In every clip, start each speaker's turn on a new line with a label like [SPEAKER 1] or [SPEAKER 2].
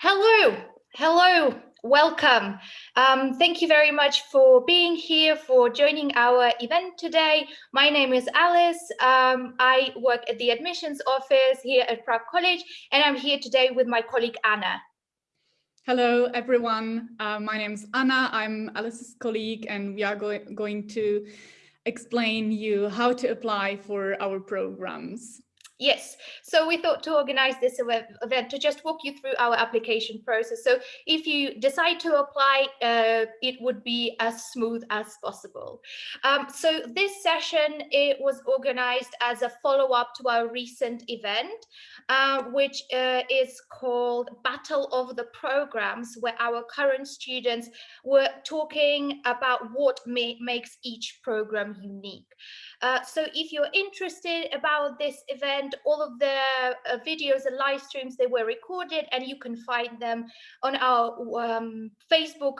[SPEAKER 1] Hello, hello, welcome. Um, thank you very much for being here, for joining our event today. My name is Alice. Um, I work at the admissions office here at Prague College, and I'm here today with my colleague Anna.
[SPEAKER 2] Hello, everyone. Uh, my name is Anna. I'm Alice's colleague, and we are go going to explain you how to apply for our programs.
[SPEAKER 1] Yes, so we thought to organize this event to just walk you through our application process. So if you decide to apply, uh, it would be as smooth as possible. Um, so this session, it was organized as a follow-up to our recent event, uh, which uh, is called Battle of the Programs, where our current students were talking about what makes each program unique. Uh, so if you're interested about this event, all of the uh, videos and live streams, they were recorded and you can find them on our um, Facebook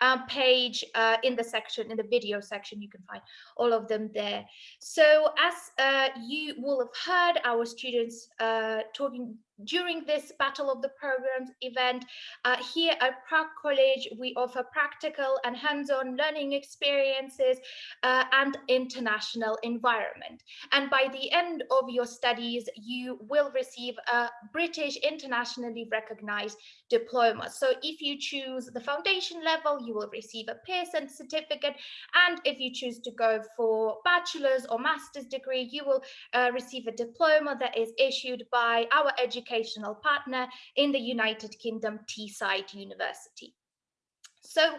[SPEAKER 1] uh, page uh, in the section, in the video section, you can find all of them there. So as uh, you will have heard our students uh, talking during this Battle of the Programs event, uh, here at Prague College, we offer practical and hands-on learning experiences uh, and international environment. And by the end of your studies, you will receive a British internationally recognized diploma. So if you choose the foundation level, you will receive a Pearson certificate. And if you choose to go for bachelor's or master's degree, you will uh, receive a diploma that is issued by our education educational partner in the United Kingdom, Teesside University. So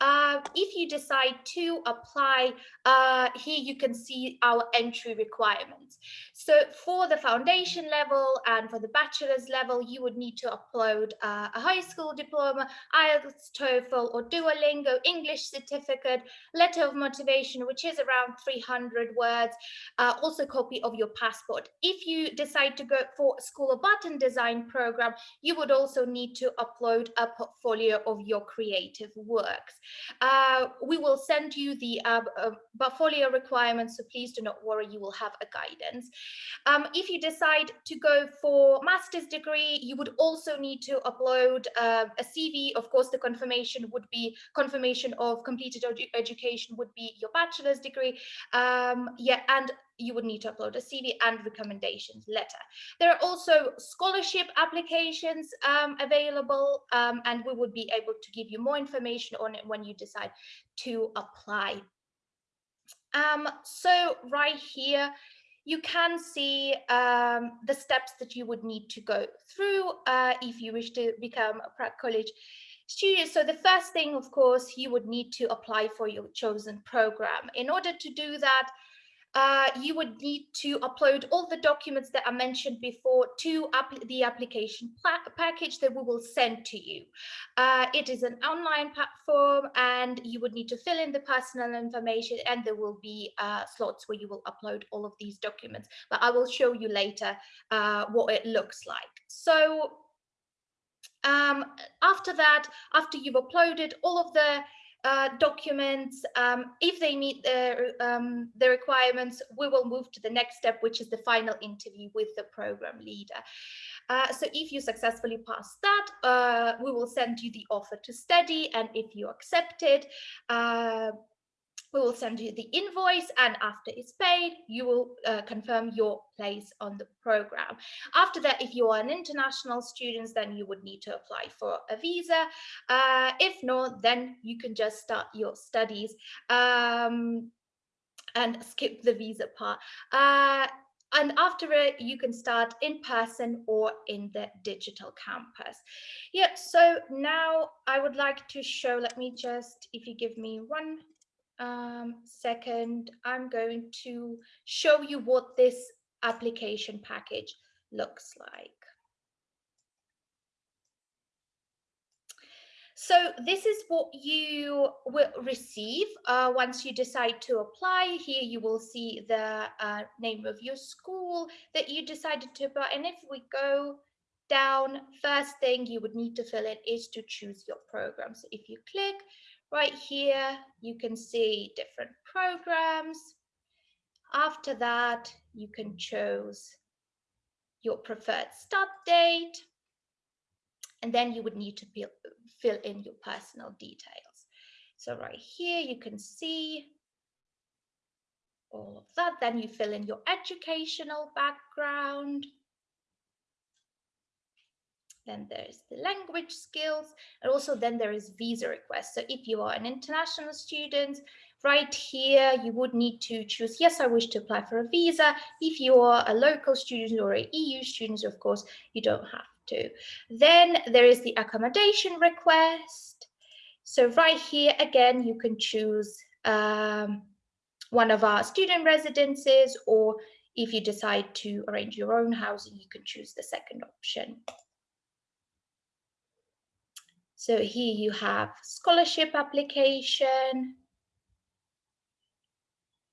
[SPEAKER 1] uh, if you decide to apply, uh, here you can see our entry requirements. So for the foundation level and for the bachelor's level, you would need to upload uh, a high school diploma, IELTS, TOEFL or Duolingo English certificate, letter of motivation, which is around 300 words, uh, also copy of your passport. If you decide to go for a School of and Design program, you would also need to upload a portfolio of your creative works. Uh, we will send you the uh, uh, portfolio requirements, so please do not worry, you will have a guidance. Um, if you decide to go for master's degree, you would also need to upload uh, a CV. Of course, the confirmation would be confirmation of completed edu education would be your bachelor's degree. Um, yeah, and you would need to upload a CV and recommendations letter. There are also scholarship applications um, available um, and we would be able to give you more information on it when you decide to apply. Um, so right here, you can see um, the steps that you would need to go through uh, if you wish to become a Prague College student. So the first thing, of course, you would need to apply for your chosen program. In order to do that, uh, you would need to upload all the documents that I mentioned before to the application package that we will send to you. Uh, it is an online platform and you would need to fill in the personal information and there will be uh, slots where you will upload all of these documents, but I will show you later uh, what it looks like. So um, after that, after you've uploaded all of the uh, documents. Um, if they meet the, um, the requirements, we will move to the next step, which is the final interview with the program leader. Uh, so if you successfully pass that, uh, we will send you the offer to study. And if you accept it, uh, we will send you the invoice and after it's paid, you will uh, confirm your place on the program. After that, if you are an international student, then you would need to apply for a visa. Uh, if not, then you can just start your studies um, and skip the visa part. Uh, and after it you can start in person or in the digital campus yeah so now i would like to show let me just if you give me one um, second, I'm going to show you what this application package looks like. So this is what you will receive uh, once you decide to apply. Here you will see the uh, name of your school that you decided to apply. And if we go down, first thing you would need to fill in is to choose your program. So if you click, Right here, you can see different programs. After that, you can choose your preferred start date. And then you would need to fill, in your personal details. So right here, you can see all of that. Then you fill in your educational background. Then there's the language skills, and also then there is visa request. So if you are an international student, right here, you would need to choose, yes, I wish to apply for a visa. If you are a local student or a EU student, of course, you don't have to. Then there is the accommodation request. So right here, again, you can choose um, one of our student residences, or if you decide to arrange your own housing, you can choose the second option. So here you have scholarship application.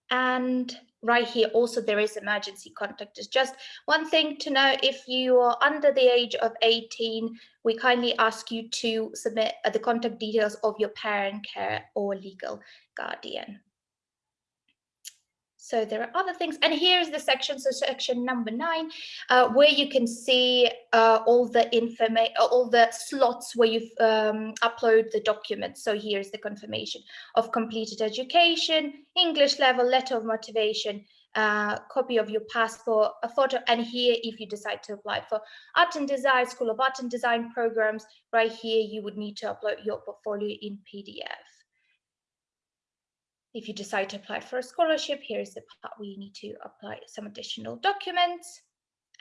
[SPEAKER 1] And right here also there is emergency contact. It's just one thing to know if you are under the age of 18, we kindly ask you to submit uh, the contact details of your parent, care or legal guardian. So there are other things, and here's the section, so section number nine, uh, where you can see uh, all the information, all the slots where you um, upload the documents. So here's the confirmation of completed education, English level, letter of motivation, uh, copy of your passport, a photo, and here, if you decide to apply for art and design, School of Art and Design programs, right here, you would need to upload your portfolio in PDF. If you decide to apply for a scholarship, here's the part where you need to apply some additional documents.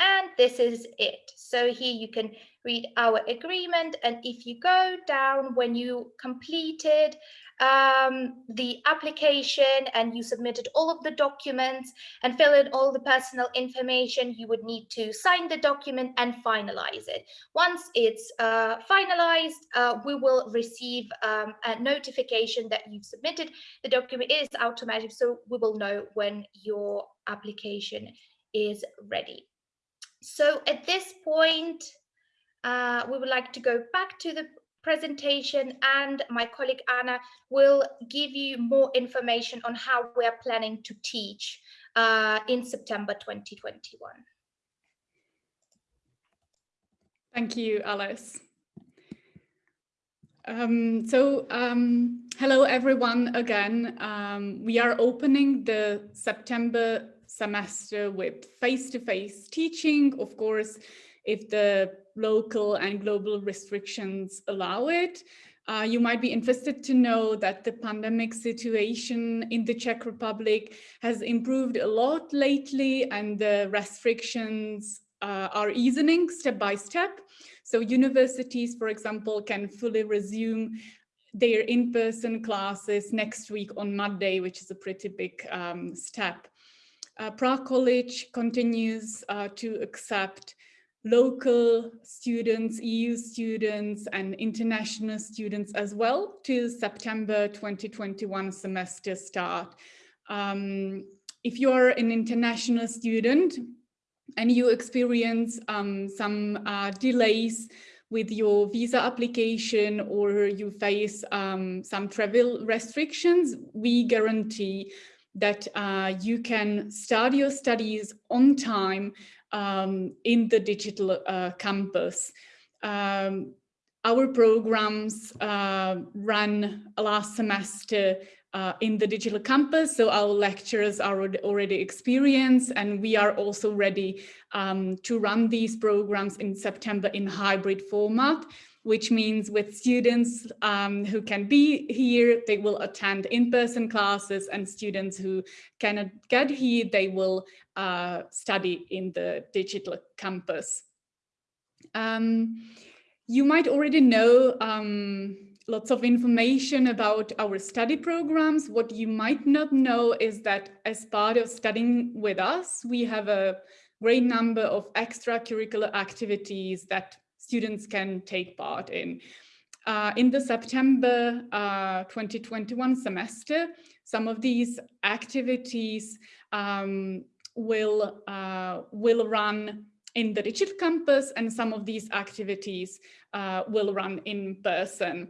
[SPEAKER 1] And this is it. So here you can read our agreement. And if you go down when you completed um, the application and you submitted all of the documents and fill in all the personal information, you would need to sign the document and finalize it. Once it's uh, finalized, uh, we will receive um, a notification that you've submitted. The document is automatic, so we will know when your application is ready. So at this point, uh, we would like to go back to the presentation and my colleague Anna will give you more information on how we're planning to teach uh, in September 2021.
[SPEAKER 2] Thank you, Alice. Um, so, um, hello everyone again. Um, we are opening the September semester with face-to-face -face teaching, of course, if the local and global restrictions allow it. Uh, you might be interested to know that the pandemic situation in the Czech Republic has improved a lot lately and the restrictions uh, are easing step by step. So universities, for example, can fully resume their in-person classes next week on Monday, which is a pretty big um, step. Uh, Prague College continues uh, to accept local students, EU students and international students as well to September 2021 semester start. Um, if you're an international student and you experience um, some uh, delays with your visa application or you face um, some travel restrictions, we guarantee that uh, you can start your studies on time um, in the digital uh, campus. Um, our programs uh, ran last semester uh, in the digital campus, so our lecturers are already experienced and we are also ready um, to run these programs in September in hybrid format which means with students um, who can be here, they will attend in-person classes and students who cannot get here, they will uh, study in the digital campus. Um, you might already know um, lots of information about our study programs. What you might not know is that as part of studying with us, we have a great number of extracurricular activities that students can take part in. Uh, in the September uh, 2021 semester, some of these activities um, will, uh, will run in the digital campus and some of these activities uh, will run in person.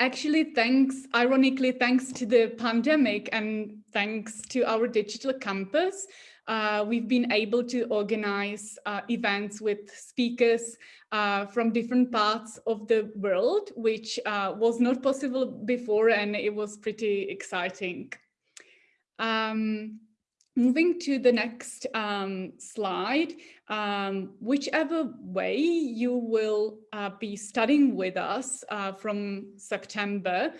[SPEAKER 2] Actually, thanks, ironically, thanks to the pandemic and thanks to our digital campus, uh, we've been able to organize uh, events with speakers uh, from different parts of the world, which uh, was not possible before and it was pretty exciting. Um, moving to the next um, slide, um, whichever way you will uh, be studying with us uh, from September,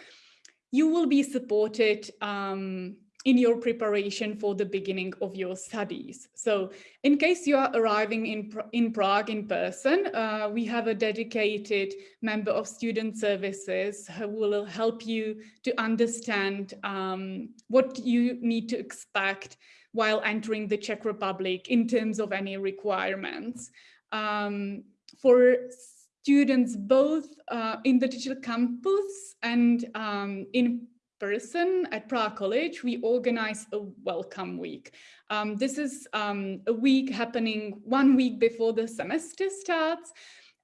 [SPEAKER 2] you will be supported um, in your preparation for the beginning of your studies. So in case you are arriving in, in Prague in person, uh, we have a dedicated member of student services who will help you to understand um, what you need to expect while entering the Czech Republic in terms of any requirements. Um, for students both uh, in the digital campus and um, in person at Prague College, we organize a welcome week. Um, this is um, a week happening one week before the semester starts.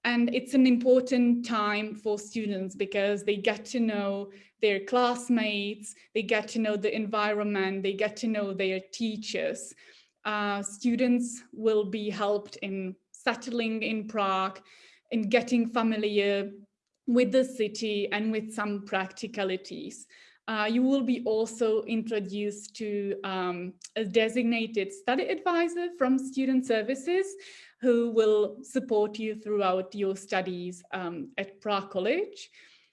[SPEAKER 2] And it's an important time for students because they get to know their classmates, they get to know the environment, they get to know their teachers. Uh, students will be helped in settling in Prague, in getting familiar with the city and with some practicalities. Uh, you will be also introduced to um, a designated study advisor from Student Services who will support you throughout your studies um, at Prague College.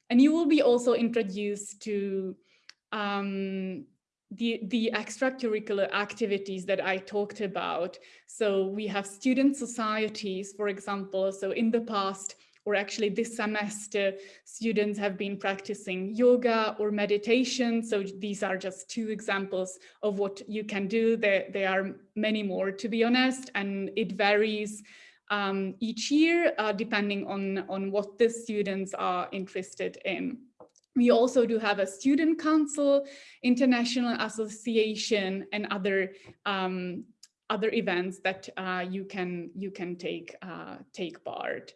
[SPEAKER 2] And you will be also introduced to um, the, the extracurricular activities that I talked about. So we have student societies, for example. So in the past, or actually this semester, students have been practicing yoga or meditation. So these are just two examples of what you can do. There, there are many more, to be honest, and it varies um, each year, uh, depending on, on what the students are interested in. We also do have a student council, international association, and other um, other events that uh, you can you can take uh, take part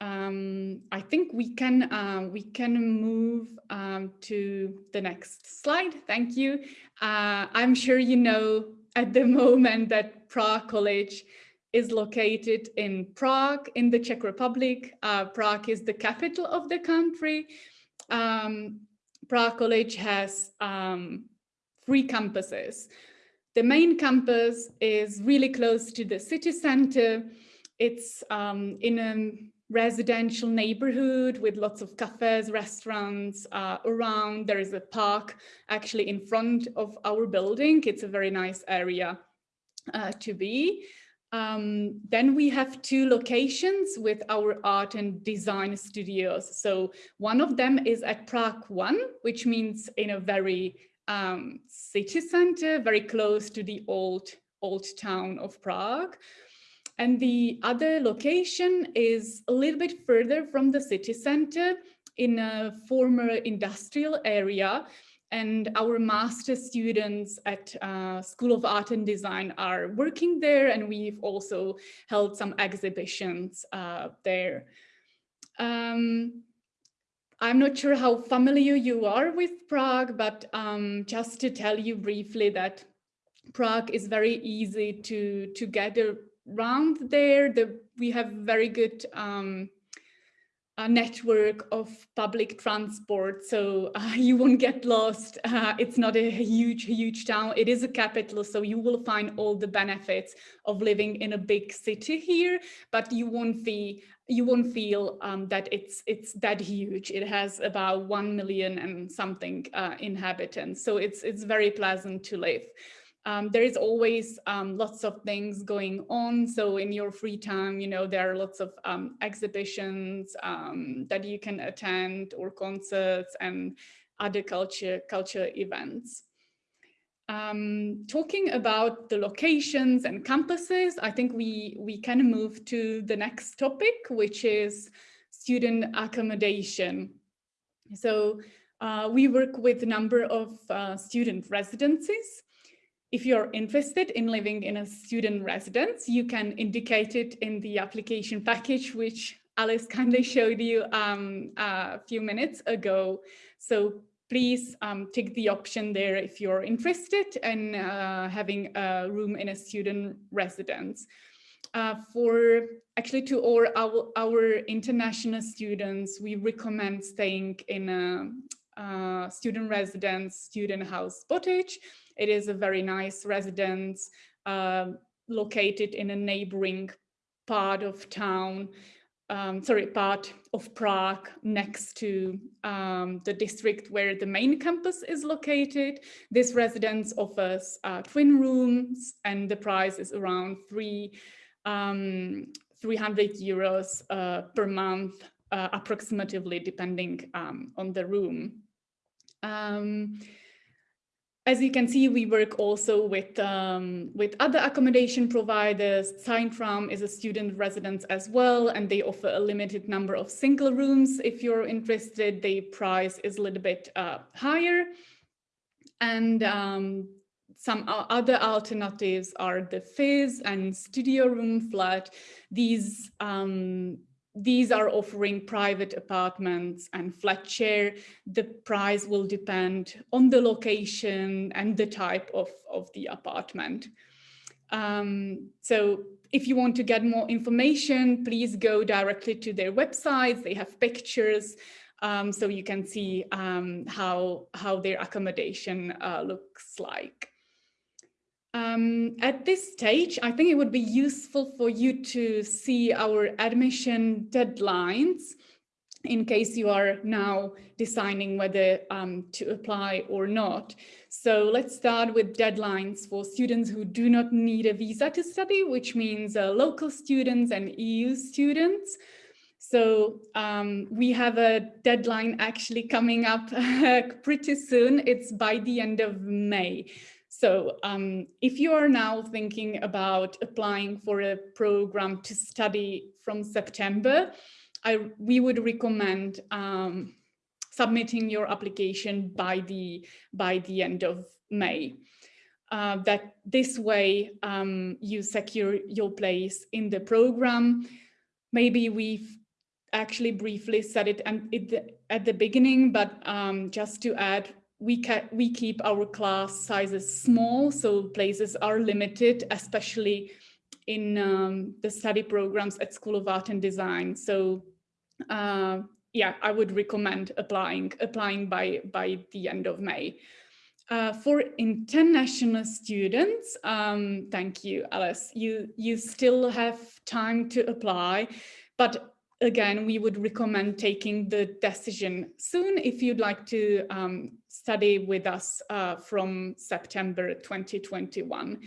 [SPEAKER 2] um, I think we can uh, we can move um, to the next slide. Thank you. Uh, I'm sure you know at the moment that Prague College is located in Prague in the Czech Republic. Uh, Prague is the capital of the country. Um, Prague College has um, three campuses. The main campus is really close to the city center. It's um, in a residential neighborhood with lots of cafes, restaurants uh, around. There is a park actually in front of our building. It's a very nice area uh, to be. Um, then we have two locations with our art and design studios. So one of them is at Prague 1, which means in a very um, city center, very close to the old, old town of Prague. And the other location is a little bit further from the city center in a former industrial area. And our master students at uh, School of Art and Design are working there. And we've also held some exhibitions uh, there. Um, I'm not sure how familiar you are with Prague, but um, just to tell you briefly that Prague is very easy to, to get around there. The, we have very good um, a network of public transport, so uh, you won't get lost. Uh, it's not a huge, huge town. It is a capital, so you will find all the benefits of living in a big city here, but you won't be you won't feel um, that it's it's that huge. It has about one million and something uh, inhabitants, so it's it's very pleasant to live. Um, there is always um, lots of things going on. So in your free time, you know, there are lots of um, exhibitions um, that you can attend or concerts and other culture, culture events. Um, talking about the locations and campuses, I think we, we can move to the next topic, which is student accommodation. So uh, we work with a number of uh, student residencies if you're interested in living in a student residence, you can indicate it in the application package, which Alice kindly showed you um, a few minutes ago. So please um, take the option there if you're interested in uh, having a room in a student residence. Uh, for actually to all our, our international students, we recommend staying in a, a student residence, student house Botič. It is a very nice residence uh, located in a neighboring part of town um, sorry, part of Prague next to um, the district where the main campus is located. This residence offers uh, twin rooms and the price is around three, um, 300 euros uh, per month, uh, approximately depending um, on the room. Um, as you can see, we work also with, um, with other accommodation providers. Zentrum is a student residence as well, and they offer a limited number of single rooms. If you're interested, the price is a little bit uh, higher. And um, some other alternatives are the Fizz and Studio Room Flat. These um, these are offering private apartments and flat share. The price will depend on the location and the type of, of the apartment. Um, so if you want to get more information, please go directly to their websites. They have pictures, um, so you can see um, how, how their accommodation uh, looks like. Um, at this stage, I think it would be useful for you to see our admission deadlines in case you are now deciding whether um, to apply or not. So let's start with deadlines for students who do not need a visa to study, which means uh, local students and EU students. So um, we have a deadline actually coming up pretty soon. It's by the end of May. So um, if you are now thinking about applying for a program to study from September, I, we would recommend um, submitting your application by the, by the end of May. Uh, that this way um, you secure your place in the program. Maybe we've actually briefly said it at the beginning, but um, just to add, we, we keep our class sizes small, so places are limited, especially in um, the study programs at School of Art and Design. So uh, yeah, I would recommend applying, applying by, by the end of May. Uh, for international students, um, thank you, Alice. You, you still have time to apply, but again, we would recommend taking the decision soon if you'd like to um, study with us uh, from September 2021.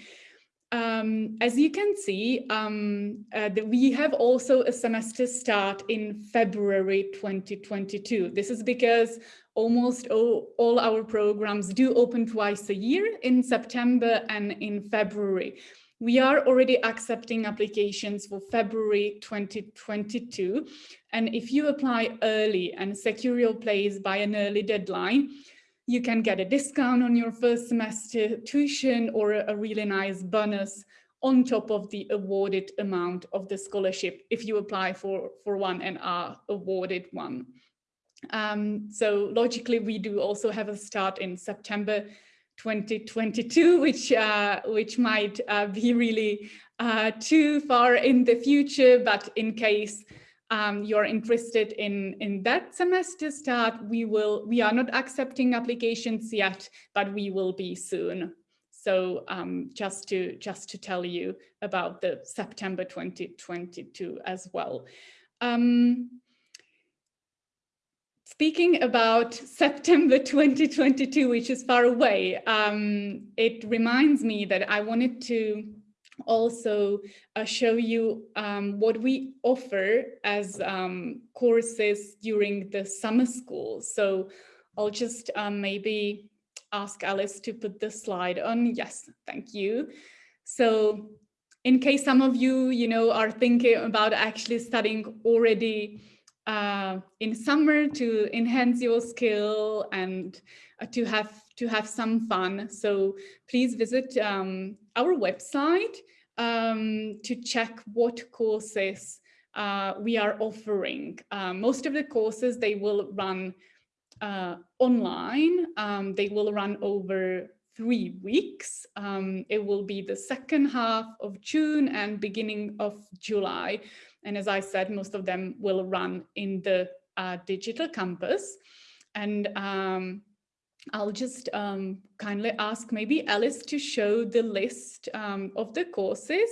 [SPEAKER 2] Um, as you can see, um, uh, the, we have also a semester start in February 2022. This is because almost all, all our programs do open twice a year in September and in February. We are already accepting applications for February 2022. And if you apply early and secure your place by an early deadline, you can get a discount on your first semester tuition or a really nice bonus on top of the awarded amount of the scholarship if you apply for, for one and are awarded one. Um, so logically, we do also have a start in September 2022, which uh, which might uh, be really uh, too far in the future, but in case um, you're interested in in that semester start, we will we are not accepting applications yet, but we will be soon. So um, just to just to tell you about the September 2022 as well. Um, Speaking about September 2022, which is far away, um, it reminds me that I wanted to also uh, show you um, what we offer as um, courses during the summer school. So I'll just um, maybe ask Alice to put the slide on. Yes, thank you. So in case some of you, you know, are thinking about actually studying already uh, in summer to enhance your skill and uh, to have to have some fun. So please visit um, our website um, to check what courses uh, we are offering. Uh, most of the courses, they will run uh, online. Um, they will run over three weeks. Um, it will be the second half of June and beginning of July. And as I said, most of them will run in the uh, digital campus. And um, I'll just um, kindly ask maybe Alice to show the list um, of the courses.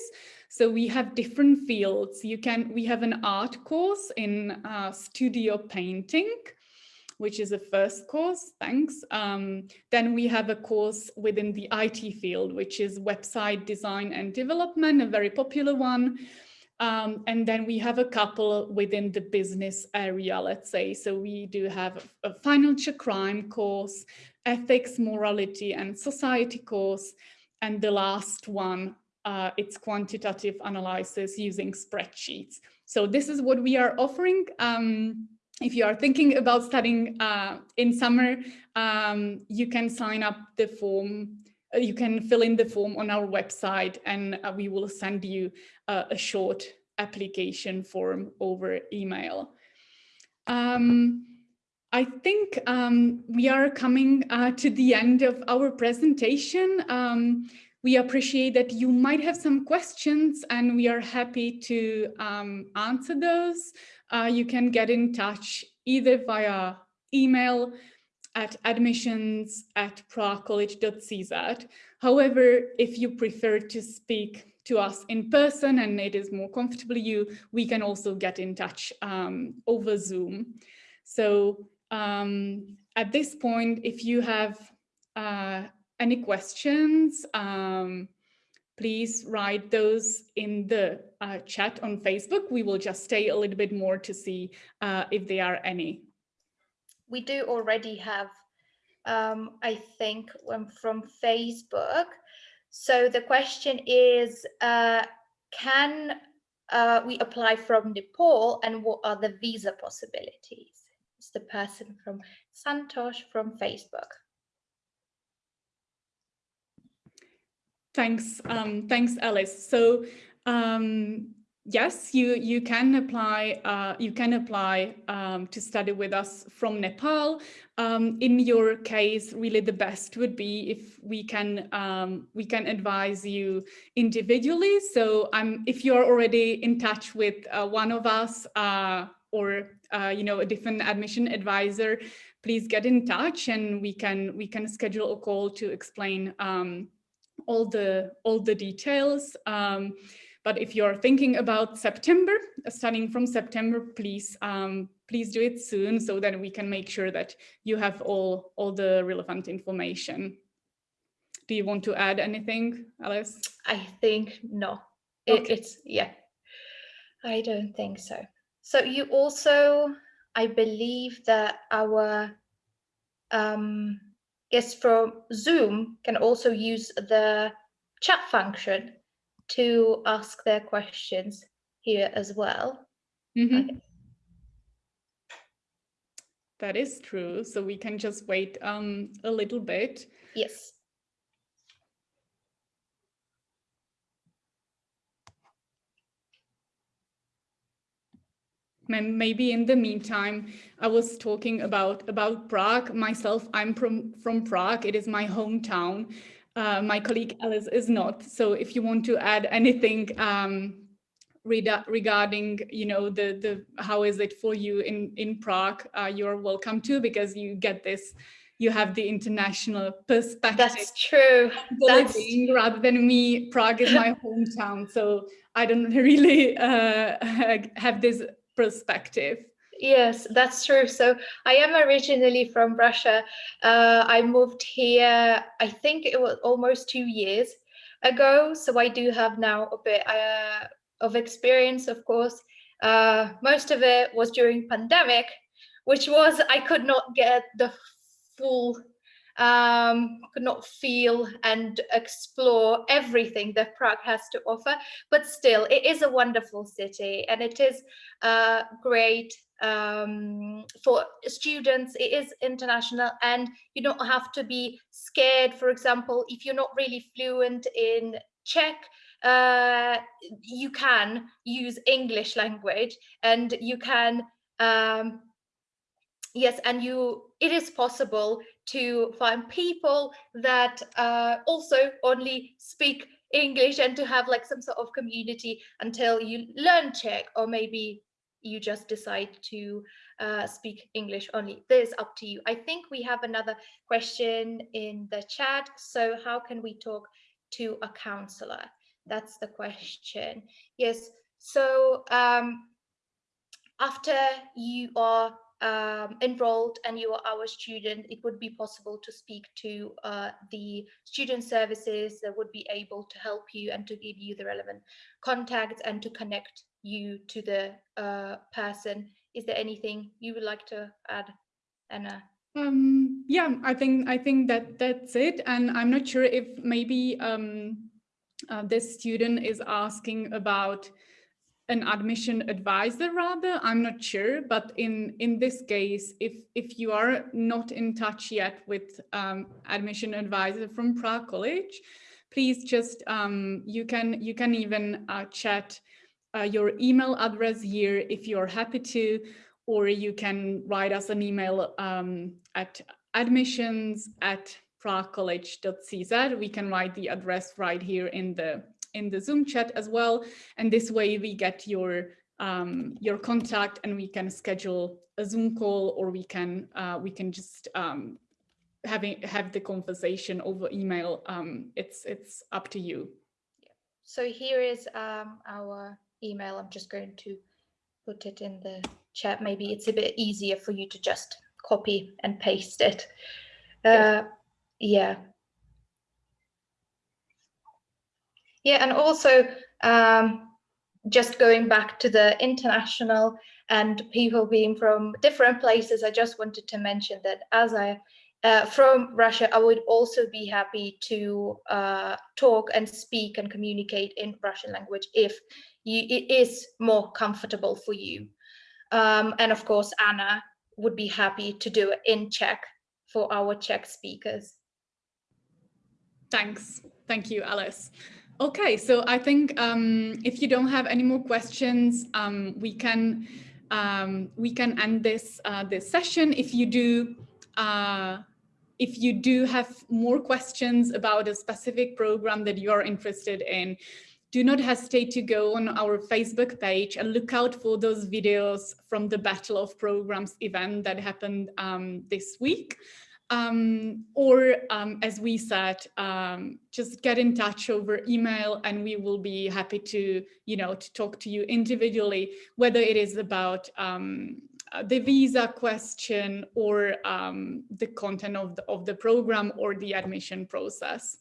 [SPEAKER 2] So we have different fields. You can, we have an art course in uh, studio painting, which is a first course, thanks. Um, then we have a course within the IT field, which is website design and development, a very popular one. Um, and then we have a couple within the business area, let's say. So we do have a, financial crime course, ethics, morality and society course. And the last one, uh, it's quantitative analysis using spreadsheets. So this is what we are offering. Um, if you are thinking about studying uh, in summer, um, you can sign up the form you can fill in the form on our website and uh, we will send you uh, a short application form over email. Um, I think um, we are coming uh, to the end of our presentation. Um, we appreciate that you might have some questions and we are happy to um, answer those. Uh, you can get in touch either via email at admissions at praguecollege.cz. However, if you prefer to speak to us in person and it is more comfortable you, we can also get in touch um, over Zoom. So um, at this point, if you have uh, any questions, um, please write those in the uh, chat on Facebook. We will just stay a little bit more to see uh, if there are any
[SPEAKER 1] we do already have, um, I think, um, from Facebook. So the question is, uh, can uh, we apply from Nepal and what are the visa possibilities? It's the person from Santosh from Facebook.
[SPEAKER 2] Thanks, um, thanks, Alice. So um, yes, you you can apply uh, you can apply um, to study with us from Nepal. Um, in your case, really the best would be if we can um, we can advise you individually. So um, if you are already in touch with uh, one of us uh, or uh, you know a different admission advisor, please get in touch and we can we can schedule a call to explain um, all the all the details. But if you're thinking about September, uh, starting from September, please um, please do it soon so that we can make sure that you have all, all the relevant information. Do you want to add anything, Alice?
[SPEAKER 1] I think no. It, okay. It's, yeah, I don't think so. So you also, I believe that our um, guests from Zoom can also use the chat function to ask their questions here as well.
[SPEAKER 2] Mm -hmm. okay. That is true. So we can just wait um, a little bit.
[SPEAKER 1] Yes.
[SPEAKER 2] maybe in the meantime i was talking about about prague myself i'm from from prague it is my hometown uh, my colleague Alice is not. So if you want to add anything um, regarding, you know, the the how is it for you in in Prague, uh, you're welcome to because you get this. You have the international perspective.
[SPEAKER 1] That's true. That's...
[SPEAKER 2] rather than me, Prague is my hometown, so I don't really uh, have this perspective.
[SPEAKER 1] Yes, that's true. So I am originally from Russia. Uh, I moved here, I think it was almost two years ago. So I do have now a bit uh, of experience, of course. Uh, most of it was during pandemic, which was I could not get the full um, could not feel and explore everything that Prague has to offer, but still it is a wonderful city and it is uh, great um, for students. It is international and you don't have to be scared, for example, if you're not really fluent in Czech, uh, you can use English language and you can um, yes, and you it is possible to find people that uh, also only speak English and to have like some sort of community until you learn Czech or maybe you just decide to uh, speak English only. This is up to you. I think we have another question in the chat. So how can we talk to a counselor? That's the question. Yes. So um, after you are um, enrolled and you are our student, it would be possible to speak to uh, the student services that would be able to help you and to give you the relevant contacts and to connect you to the uh, person. Is there anything you would like to add, Anna?
[SPEAKER 2] Um, yeah, I think I think that that's it. And I'm not sure if maybe um, uh, this student is asking about an admission advisor rather. I'm not sure but in in this case if if you are not in touch yet with um, admission advisor from prague college please just um, you can you can even uh, chat uh, your email address here if you're happy to or you can write us an email um, at admissions at praguecollege.cz we can write the address right here in the in the Zoom chat as well. And this way we get your um, your contact and we can schedule a Zoom call or we can uh, we can just um, having have the conversation over email. Um, it's it's up to you.
[SPEAKER 1] So here is um, our email. I'm just going to put it in the chat. Maybe it's a bit easier for you to just copy and paste it. Uh, yeah. Yeah, and also um, just going back to the international and people being from different places, I just wanted to mention that as I uh, from Russia, I would also be happy to uh, talk and speak and communicate in Russian language if you, it is more comfortable for you. Um, and of course, Anna would be happy to do it in Czech for our Czech speakers.
[SPEAKER 2] Thanks. Thank you, Alice. Okay, so I think um, if you don't have any more questions, um, we can um, we can end this uh, this session. If you do, uh, if you do have more questions about a specific program that you are interested in, do not hesitate to go on our Facebook page and look out for those videos from the Battle of Programs event that happened um, this week. Um, or um, as we said, um, just get in touch over email and we will be happy to, you know, to talk to you individually, whether it is about um, uh, the visa question or um, the content of the, of the program or the admission process.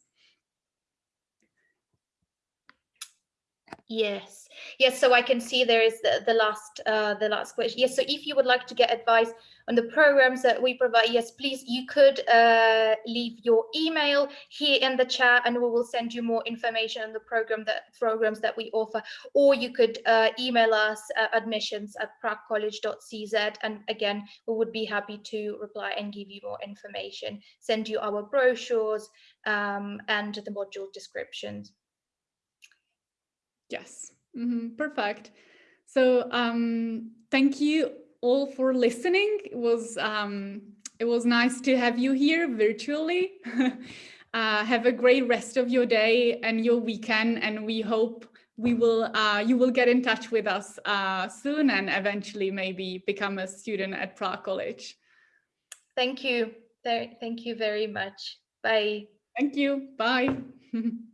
[SPEAKER 1] Yes, yes. So I can see there is the, the last uh, the last question. Yes. So if you would like to get advice on the programs that we provide, yes, please, you could uh, leave your email here in the chat, and we will send you more information on the program that programs that we offer. Or you could uh, email us admissions at praguecollege.cz, and again, we would be happy to reply and give you more information. Send you our brochures um, and the module descriptions.
[SPEAKER 2] Yes, mm -hmm. perfect. So um, thank you all for listening. It was um, it was nice to have you here virtually. uh, have a great rest of your day and your weekend, and we hope we will uh, you will get in touch with us uh, soon and eventually maybe become a student at Prague College.
[SPEAKER 1] Thank you. Thank you very much. Bye.
[SPEAKER 2] Thank you. Bye.